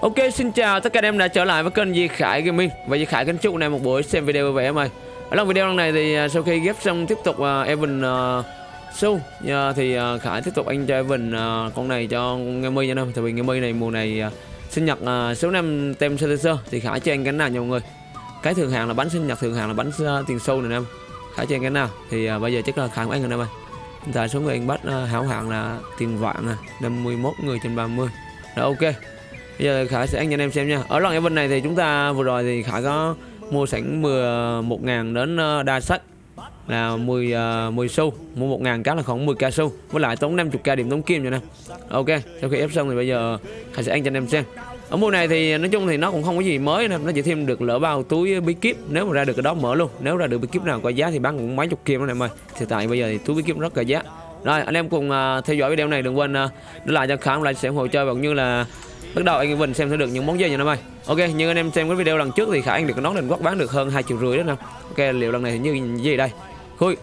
Ok xin chào tất cả anh em đã trở lại với kênh Di Khải Gaming Và Di Khải kính chúc anh em một buổi xem video vui vẻ em ơi. Ở trong video lần này thì à, sau khi ghép xong tiếp tục uh, Evan uh, Su uh, thì uh, Khải tiếp tục anh cho Evan uh, con này cho Nghe nha anh em. Tại vì Nghe này mùa này uh, sinh nhật uh, số năm tem Selecer Thì Khải cho anh cái nào nha mọi người? Cái thường hàng là bánh sinh nhật thường hàng là bánh uh, tiền xu này anh em. Khải cho anh cái nào? Thì uh, bây giờ chắc là Khải của anh rồi em ơi. Hiện tại số người anh bắt uh, hảo hạng là tiền vạn nè 51 người trên 30 Rồi ok. Bây giờ Khải sẽ anh cho anh em xem nha. Ở lần event này thì chúng ta vừa rồi thì Khải có mua sẵn 11 ngàn đến ờ, đa sách là 10 uh, 10 xu mua 1 ngàn cá là khoảng 10 k xu. Với lại tốn 50 k điểm tống kim rồi nè. Ok sau khi ép xong thì bây giờ Khải sẽ anh cho anh em xem. Ở mùa này thì nói chung thì nó cũng không có gì mới nè. Nó chỉ thêm được lỡ bao túi bí kíp. Nếu mà ra được cái đó mở luôn. Nếu ra được bí kíp nào có giá thì bán cũng mấy chục kim đó em ơi. Thì tại bây giờ thì túi bí kíp rất là giá. Rồi anh em cùng uh, theo dõi video này đừng quên uh, để lại cho Khải một like sẽ ủng hộ chơi. Và cũng như là bắt đầu anh Vinh xem sẽ được những món gì nha năm ơi. Ok như anh em xem cái video lần trước thì khả anh được nón định quốc bán được hơn hai triệu rưỡi đó nè ok liệu lần này thì như gì đây? Khui.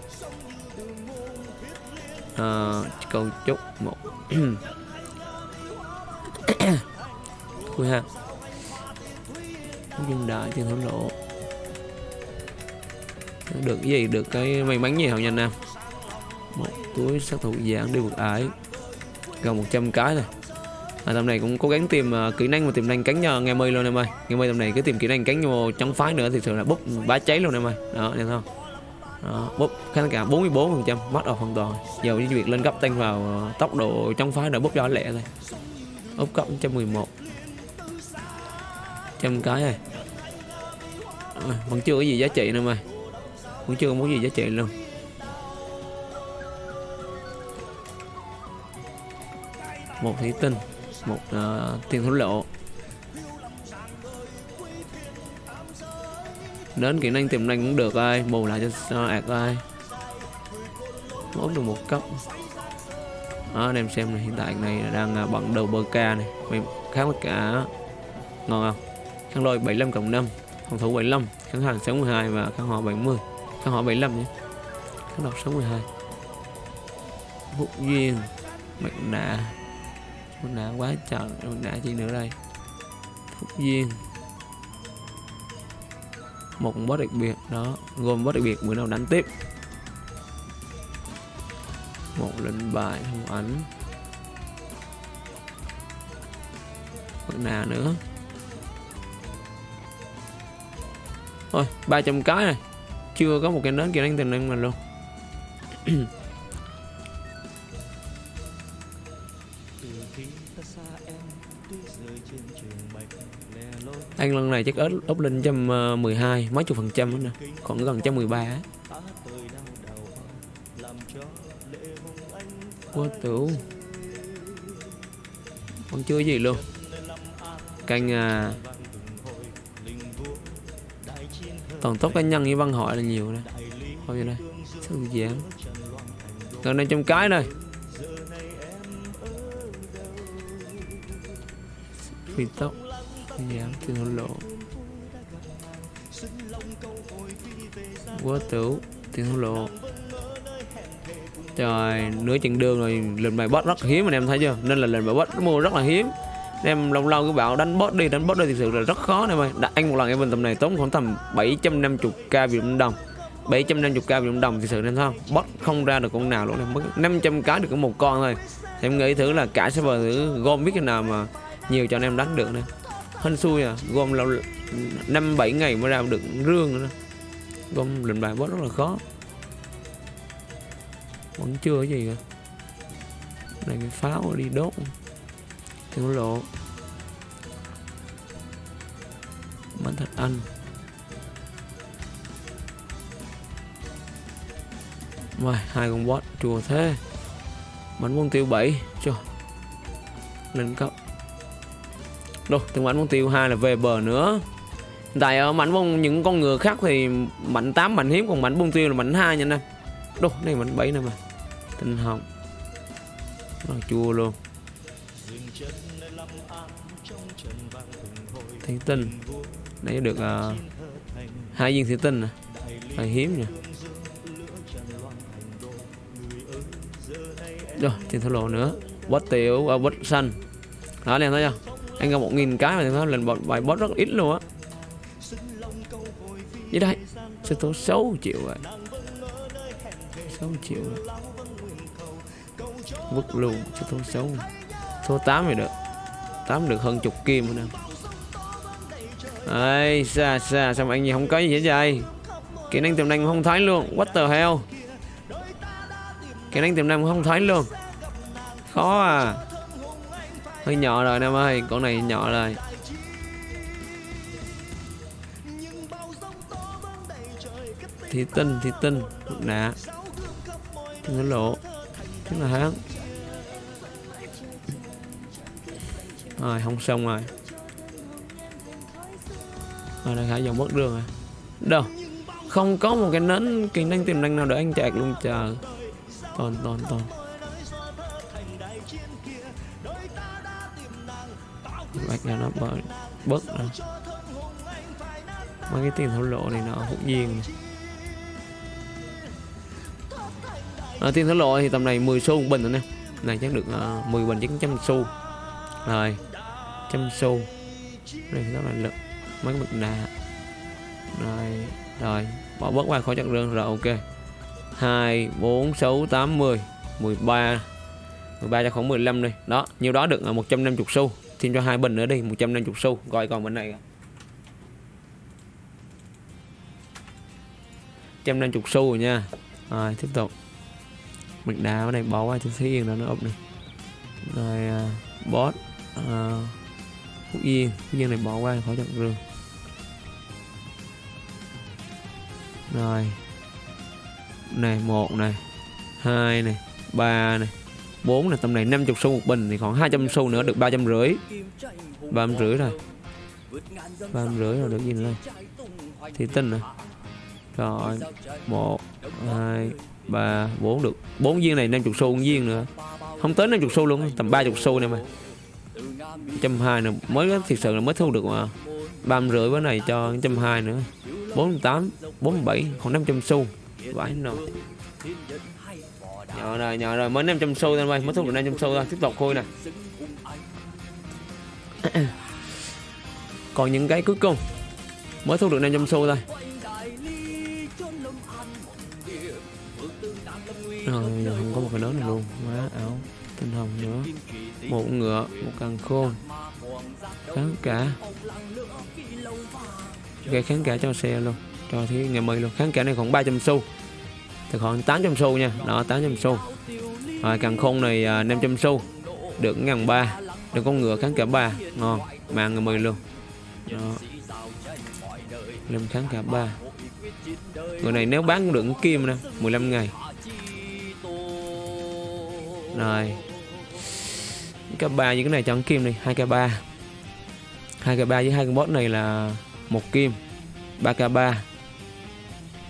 À, câu chúc một. Khui ha. Nhưng đại trên thổ lộ được cái gì? Được cái may mắn gì hả nhanh nam? Một túi sát thủ dạng đi vượt ải. Gần 100 cái này à, tầm này cũng cố gắng tìm uh, kỹ năng và tìm năng cánh cho nghe mây luôn em ơi. Nghe mây tầm này cứ tìm kỹ năng cánh vô chống phái nữa thì thường là bốc bá cháy luôn em ơi. Đó em không? Đó, bút khán cả 44 phần trăm mất ở hoàn toàn. Giờ với việc lên cấp tăng vào uh, tốc độ chống phái nữa bốc cho lẹ thôi. Úp cấp 111 trăm cái này à, vẫn chưa có gì giá trị nữa mày vẫn chưa có muốn gì giá trị luôn. Một thủy tinh một uh, tiền thổ lộ. Đến kỹ năng tiềm năng cũng được ai bù lại cho ờ, ạc ai mốt được một cấp. Đó anh em xem này hiện tại này đang uh, bận đầu bơ ca này. Mày khá mất cả. Ngon không? Kháng lôi 75 cộng 5 phòng thủ 75 kháng hàng 62 và kháng họ 70 kháng họ 75 nhé. Kháng độc 62 phúc duyên mặt nạ mình đã quá trời mình đã chi nữa đây? Phúc duyên. Một boss đặc biệt, đó. Gồm boss đặc biệt, bữa nào đánh tiếp. Một lệnh bài không ảnh. Mặt nào nữa? Thôi 300 cái này. Chưa có một cái nến kia đánh tình năng mình luôn. anh lần này chắc ớt ốc lên trăm ờ, mười hai mấy chục phần trăm nữa nè. Còn gần trăm mười ba quá tửu vẫn chưa gì luôn. Canh à toàn tốt cá nhân với văn hỏi là nhiều đây thôi vậy đây sao giảm gần đây trong cái này phi tốc giảm tiền hối lộ. Quá tử tiền lộ. Trời, nửa chặng đường rồi lần bài boss rất hiếm anh em thấy chưa? Nên là lần bài boss mua rất là hiếm. Em lâu lâu cứ bảo đánh boss đi, đánh boss đi thực sự là rất khó em ơi. Đã anh một lần em bình tầm này tốn khoảng tầm 750k Việt Nam đồng. 750k Việt Nam đồng thì sự nên không boss không ra được con nào luôn em. Mất 500 cái được có một con thôi. Em nghĩ thử là cả server thử gom biết cái nào mà nhiều cho anh em đánh được nè. Hên xui à gom lâu năm bảy ngày mới ra được rương nữa gom lệnh bài boss rất là khó. Vẫn chưa cái gì cả. Này cái pháo đi đốt. Tiểu lộ. Bánh thật ăn Wow, hai con boss chùa thế. Bánh quân tiêu 7 cho lên cấp. Rồi, từng bắn quân tiêu hai là về bờ nữa. Tại ở mảnh bông những con ngựa khác thì mạnh 8 mạnh hiếm còn mảnh bông tiêu là mạnh hai nha anh em. Đâu này mạnh 7 nè mà. Tinh hồng. Rồi chua luôn. Thủy tinh. Nãy được uh, hai viên thủy tinh nè. Hơi hiếm nha. Rồi tiền thổ lộ nữa. Bot tiểu ờ, uh, bot xanh. Đó anh em thấy chưa? Anh gặp một nghìn cái mà nó lần bot bài bot rất ít luôn á. Như đây sẽ tố 6 triệu rồi. 6 triệu rồi. Vứt luôn số tố 6 số 8 thì được. 8 được hơn chục kim nữa nè. Ây, xa xa xong anh gì không có gì hết vậy? Kỹ năng tiềm năng không thấy luôn. What the hell? Kỹ năng tiềm năng không thấy luôn. Khó à. Hơi nhỏ rồi em ơi Con này nhỏ rồi. Thì tinh, thì tinh Nạ Thiên nó lộ. Thế là hán Rồi không xong rồi. Rồi đang khả dòng mất đường rồi. Đâu? Không có một cái nến kỹ năng tiềm năng nào để anh chạy luôn chờ Toàn toàn toàn. Bạch nó bớt Bớt rồi. Mấy cái tiền thổ lộ này nó hỗn nhiên. À, ờ, tiền thổ lộ thì tầm này 10 xu một bình rồi nè. Này chắc được ờ, uh, 10 bình chắc trăm xu. Rồi trăm xu. Đây rất là lực. Mấy cái bực đà rồi rồi. Bỏ bớt qua khỏi chặt rương rồi ok. 2 4 6 8 10 13 13 cho khoảng 15 đi. Đó nhiêu đó được ờ, 150 xu thêm cho hai bình nữa đi 150 xu gọi còn bên này 150 xu rồi nha. Rồi tiếp tục. Mình đá ở đây bỏ qua cho thấy yên đó nó ốc này rồi uh, boss uh, phúc yên phúc yên này bỏ qua khỏi chọn rừng rồi. Này một này hai này ba này bốn này, tầm này 50 xu một bình thì khoảng 200 xu nữa, được ba trăm rưỡi. Ba trăm rưỡi rồi. Ba trăm rưỡi rồi, được gì nữa thì tinh rồi rồi, một, hai, ba, bốn được. Bốn viên này 50 xu 1 viên nữa. Không tới 50 xu luôn, tầm 30 xu này mà. trăm hai nữa mới thực sự là mới thu được mà. ba rưỡi với này cho trăm hai nữa. bốn tám, bốn bảy còn 500 xu. Vãi nồi nhỏ rồi nhỏ rồi, mới 500 xu thôi, mới thu được 500 xu thôi, tiếp tục khui nè. Còn những cái cuối cùng, mới thu được 500 xu thôi. Ờ, rồi giờ không có một cái nón này luôn quá áo, tinh hồng nữa. Một ngựa, một càng khôn kháng cả. Gây kháng cả cho xe luôn, cho thấy ngày mười luôn. Kháng cả này khoảng 300 xu thì khoảng 800 xu nha. Đó 800 xu. Rồi càng khôn này à, 500 xu. Được ngàn ba. Được con ngựa kháng cả ba. Ngon. Mang ngày mười luôn. Đó. Lên kháng cả ba. Người này nếu bán cũng được kim nè 15 ngày. Rồi. Cái ba như cái này chọn kim này hai k ba. Hai k ba với hai con boss này là một kim. 3 k 3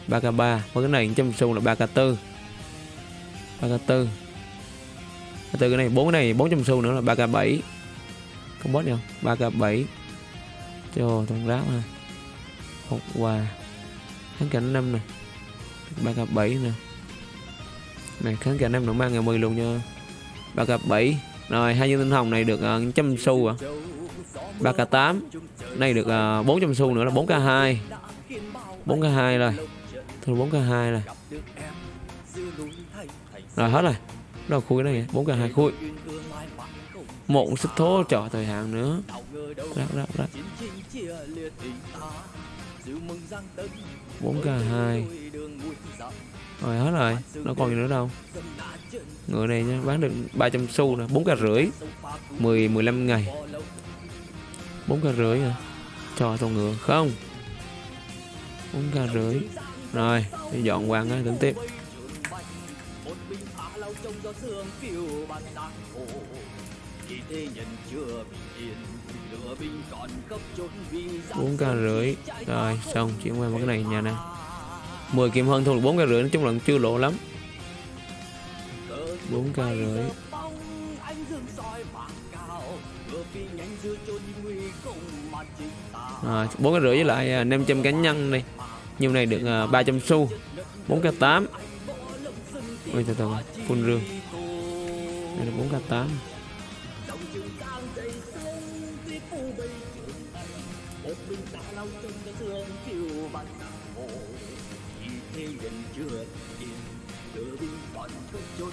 3 k 3 và cái này trăm xu là 3 k 4 3 k 4 từ cái này bốn cái này 400 xu nữa là 3 k 7 có boss nhau 3 k 7 cho thằng ráp ha hộp quà. Kháng cảnh năm nè. 3 k 7 nè. Này kháng cảnh năm nữa mang ngày 10 luôn nha. 3 k 7 rồi hai viên tinh hồng này được uh, trăm xu à. 3 k 8 này được ờ, uh, 400 xu nữa là 4 k 2 4 k 2 rồi thôi 4 k 2 này. Rồi hết rồi. Đâu khui cái này 4 k 2 khui. Một sức thố trò thời hạn nữa. Rắc rắc rắc. 4 k 2 rồi hết rồi. Nó còn gì nữa đâu. Người này nha, bán được 300 xu nè. 4 k rưỡi. 10 15 ngày. 4 k rưỡi à cho con ngựa, không? 4 k rưỡi rồi đi dọn quang á tính tiếp. Bốn k rưỡi. Rồi xong chuyển qua một cái này nhà nè. 10 kim hơn thu được 4 k rưỡi nói chung là chưa lộ lắm. 4 k rưỡi. À, 4 k rưỡi với lại à, 500 cá nhân đi nhiều này được à, uh, 300 xu. 4 k 8 ôi từ từ full rương. Đây là 4 k 8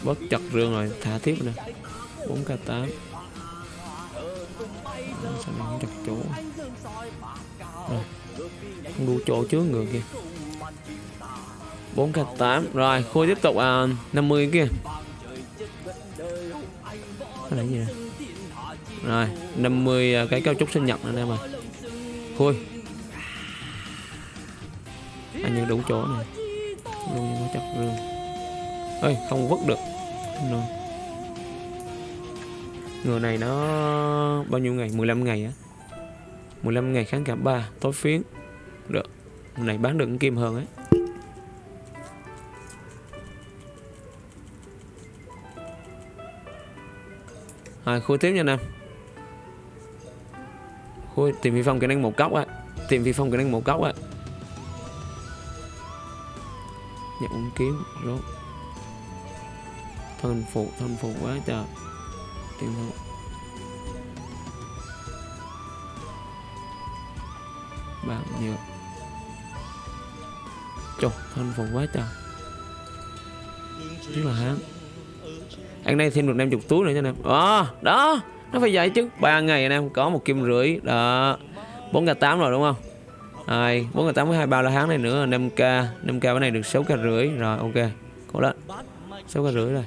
bớt chặt rương rồi thả tiếp nè. 4 k 8 sao này không chặt chỗ rồi không đủ chỗ trước người kìa. 4 k 8 rồi khôi tiếp tục à, 50 kia là gì này? rồi 50 à, cái cao trúc sinh nhật nữa em ơi khôi. À, Anh như đủ chỗ này luôn nó chặt rương. Ơi không vứt được. Rồi người này nó bao nhiêu ngày? 15 ngày á. 15 ngày kháng cảm 3 tối phiến được này bán được kim hơn ấy. Rồi, khui tiếp nha nam. Khui, tìm phi phong kỹ năng một cốc á. Tìm phi phong kỹ năng một cốc á. Nhận uống kiếm, rốt. Thân phụ thân phụ quá trời. Tìm phụ nhiều. Chục thân phục quá trời. Rất là hán. Ăn đây thêm được 50 túi nữa cho em à, ờ, đó nó phải vậy chứ. Ba ngày anh em có một kim rưỡi đó. Bốn k tám rồi đúng không? Ai bốn k tám với hai bao là hán này nữa 5 k 5 k cái này được 6 k rưỡi. Rồi ok cố lên. 6 k rưỡi rồi.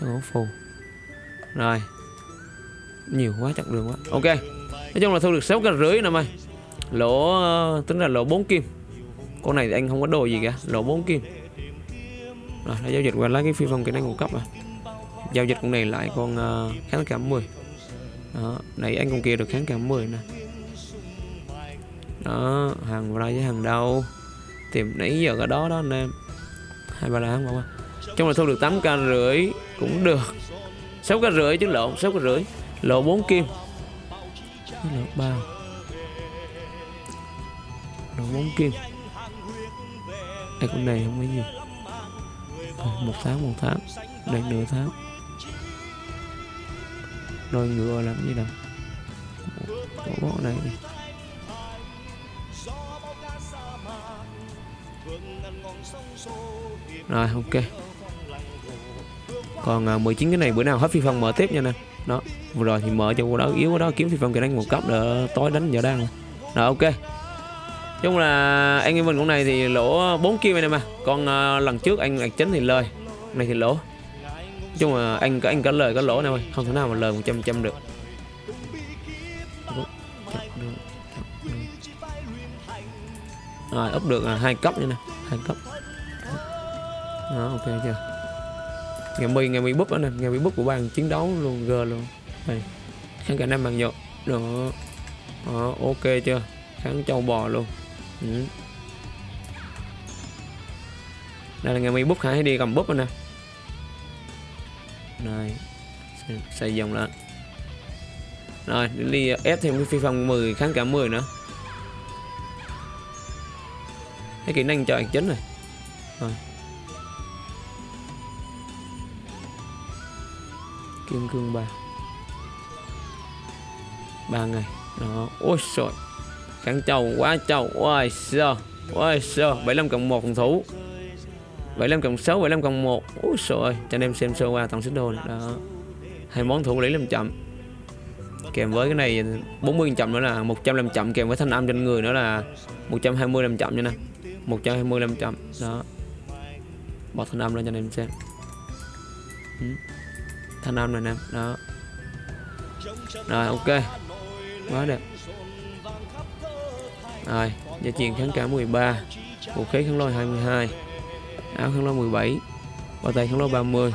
Thằng phù. Rồi. Nhiều quá chặt đường quá. Ok nói chung là thu được 6 k rưỡi năm ơi lỗ ờ, tính là lỗ 4 kim. Con này thì anh không có đồ gì cả lỗ 4 kim. Rồi đã giao dịch qua lấy cái phi phong kỹ năng ngũ cấp rồi. Giao dịch con này lại con uh, kháng cảm 10 đó này anh con kia được kháng cảm 10 nè. Đó hàng ra với hàng đâu tìm nãy giờ cái đó đó anh em. Hai ba lá không trong là thu được 8 k rưỡi cũng được. 6 k rưỡi chứ lộn 6 k rưỡi. Lộ 4 kim lộ 3 lộ 4 kim đây con này không có gì. Một tháng một tháng. Đây nửa tháng. Đôi ngựa làm gì nào? Bỏ bỏ này đi. Rồi, ok còn à, 19 cái này bữa nào hết phi phong mở tiếp nha nè. Đó vừa rồi thì mở cho cô đó yếu quá đó kiếm phi phong kỹ đánh một cấp đỡ tối đánh giờ đang. Rồi ok. Chung là anh em mình con này thì lỗ 4 kim này mà. Còn uh, lần trước anh lạc chính thì lời. Này thì lỗ. Chung là anh có anh có lời có lỗ nào không thể nào mà lời 100 trăm được. Rồi úp được là hai cấp như nè. Hai cấp đó ok chưa? Ngày mi ngày mi búp anh em ngày mi búp của bạn chiến đấu luôn g luôn. Đây kháng cả năm bằng nhột đó. đó, ok chưa? Kháng châu bò luôn. Ừ. đây là ngày mi búp hãy đi cầm búp nè. Này, xây dòng lên rồi đi ờ, ép thêm cái phi phong 10 kháng cả 10 nữa. Cái kỹ năng cho anh chính rồi rồi. Kim cương ba. Ba ngày. Đó. Ôi trời kháng trầu quá trầu ôi sơ ôi sơ 75 cộng 1 phòng thủ. 75 cộng 6 75 cộng 1 ôi trời cho anh em xem sơ qua tổng xích đô này. đó. Hai món thủ lý làm chậm. Kèm với cái này 40 làm chậm nữa là 100 làm chậm, kèm với thanh âm trên người nữa là 120 làm chậm nha nè. 120 làm chậm. Đó. Bỏ thanh âm lên cho anh em xem. Ừ thanh âm này nè, đó. Rồi, ok. Quá đẹp. Rồi gia truyền kháng cả 13 vũ khí kháng lôi 22 áo kháng lôi 17 bao tay kháng lôi 30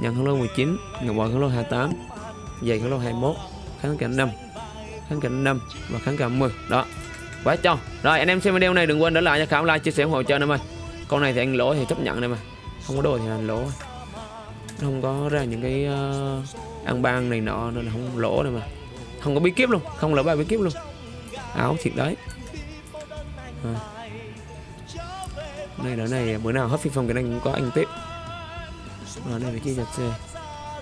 nhận kháng lôi 19 ngọc bội kháng lôi 28 giày kháng lôi 21 kháng cảnh 5 kháng cảnh 5 và kháng cảnh 10 đó. Quá cho. Rồi, anh em xem video này, đừng quên để lại cho khảo like, chia sẻ ủng hộ cho anh em ơi. Con này thì anh lỗ thì chấp nhận em ơi không có đồ thì anh lỗ nó không có ra những cái uh, ăn ban này nọ nên là không lỗ đâu mà. Không có bí kíp luôn không lỡ bài bí kíp luôn. Áo thiệt đấy. À. này đỡ này bữa nào hết phi phòng cái này cũng có anh tiếp. Rồi đây chi chia nhật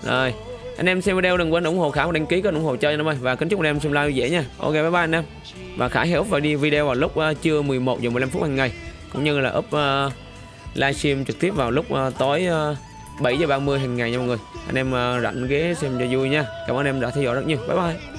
rồi anh em xem video đừng quên ủng hộ khả đăng ký kênh ủng hộ cho anh em ơi. Và kính chúc anh em xem live dễ nha. Ok bye bye anh em. Và khải hiểu và đi video vào lúc uh, trưa 11 giờ 15 phút hàng ngày. Cũng như là up uh, livestream trực tiếp vào lúc uh, tối uh, 7 giờ 30 hàng ngày nha mọi người. Anh em ờ, rảnh ghế xem cho vui nha. Cảm ơn anh em đã theo dõi rất nhiều. Bye bye.